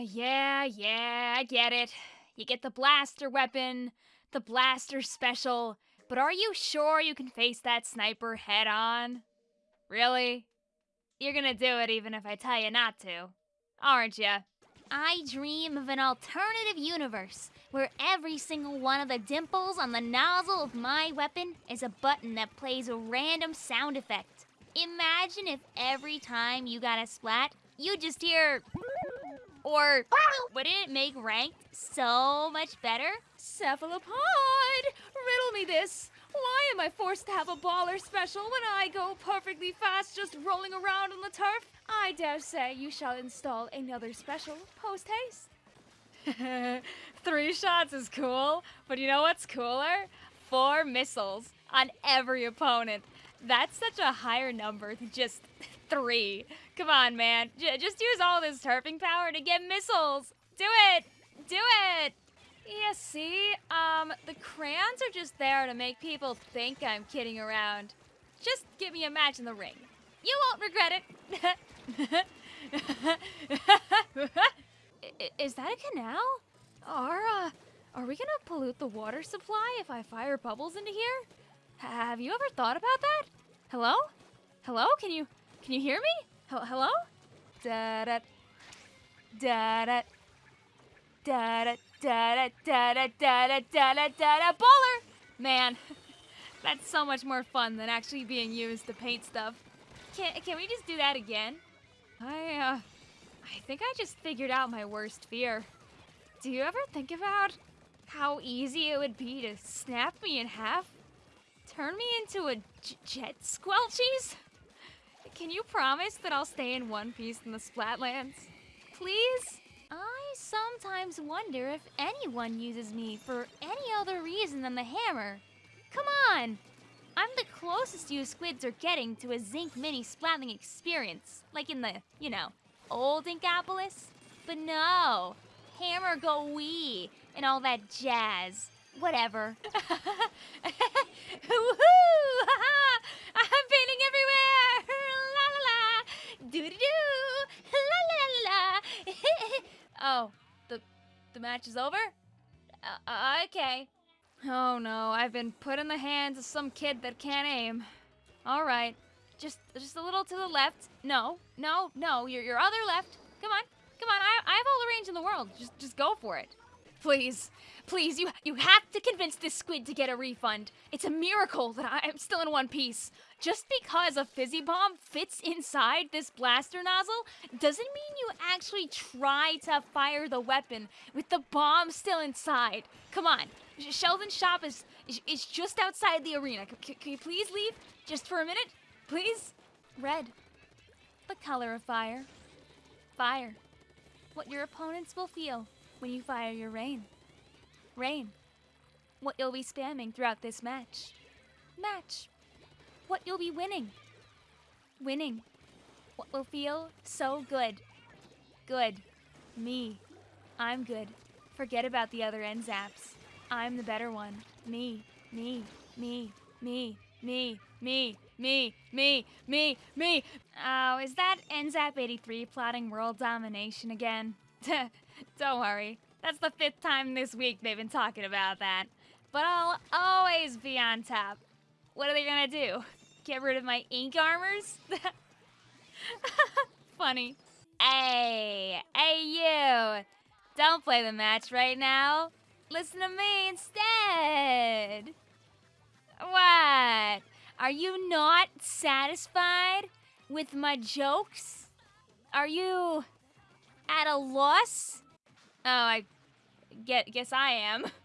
yeah, yeah, I get it. You get the blaster weapon, the blaster special, but are you sure you can face that sniper head on? Really? You're gonna do it even if I tell you not to, aren't you? I dream of an alternative universe where every single one of the dimples on the nozzle of my weapon is a button that plays a random sound effect. Imagine if every time you got a splat, you just hear. Or ah! wouldn't it make ranked so much better? Cephalopod! Riddle me this. Why am I forced to have a baller special when I go perfectly fast just rolling around on the turf? I dare say you shall install another special post haste. Three shots is cool, but you know what's cooler? Four missiles on every opponent. That's such a higher number than just three. Come on, man. J- just use all this turfing power to get missiles. Do it! Do it! Yeah, see? Um, the crayons are just there to make people think I'm kidding around. Just give me a match in the ring. You won't regret it. Is that a canal? Are, uh, are we gonna pollute the water supply if I fire bubbles into here? Have you ever thought about that? Hello? Hello? Can you, can you hear me? Hel- Hello? Da da da da da da da da da da da da da da baller! Man, that's so much more fun than actually being used to paint stuff. Can can we just do that again? I uh I think I just figured out my worst fear. Do you ever think about how easy it would be to snap me in half? Turn me into a jet squelchies? Can you promise that I'll stay in one piece in the Splatlands? Please? I sometimes wonder if anyone uses me for any other reason than the hammer. Come on! I'm the closest you squids are getting to a Zinc Mini Splatling experience, like in the, you know, old Inkopolis. But no, hammer go wee and all that jazz. Whatever. Woohoo! I'm painting everywhere! La la la! Doo doo! La la la! oh, the the match is over? Uh, okay. Oh no, I've been put in the hands of some kid that can't aim. All right, just just a little to the left. No, no, no, your your other left. Come on, come on. I I have all the range in the world. Just just go for it. Please, please, you you have to convince this squid to get a refund. It's a miracle that I am still in one piece. Just because a fizzy bomb fits inside this blaster nozzle doesn't mean you actually try to fire the weapon with the bomb still inside. Come on, Sh- Sheldon's shop is, is just outside the arena. C- can you please leave just for a minute, please? Red, the color of fire. Fire. What your opponents will feel when you fire your rain. Rain. What you'll be spamming throughout this match. Match. What you'll be winning. Winning. What will feel so good. Good. Me. I'm good. Forget about the other N-ZAPs. I'm the better one. Me. Me. Me. Me. Me. Me. Me. Me. Me. Me. Oh, is that NZAP 83 plotting world domination again? Don't worry. That's the fifth time this week they've been talking about that. But I'll always be on top. What are they gonna do? Get rid of my ink armors? Funny. Hey, hey you! Don't play the match right now. Listen to me instead. What? Are you not satisfied with my jokes? Are you at a loss? Oh, I get, guess I am.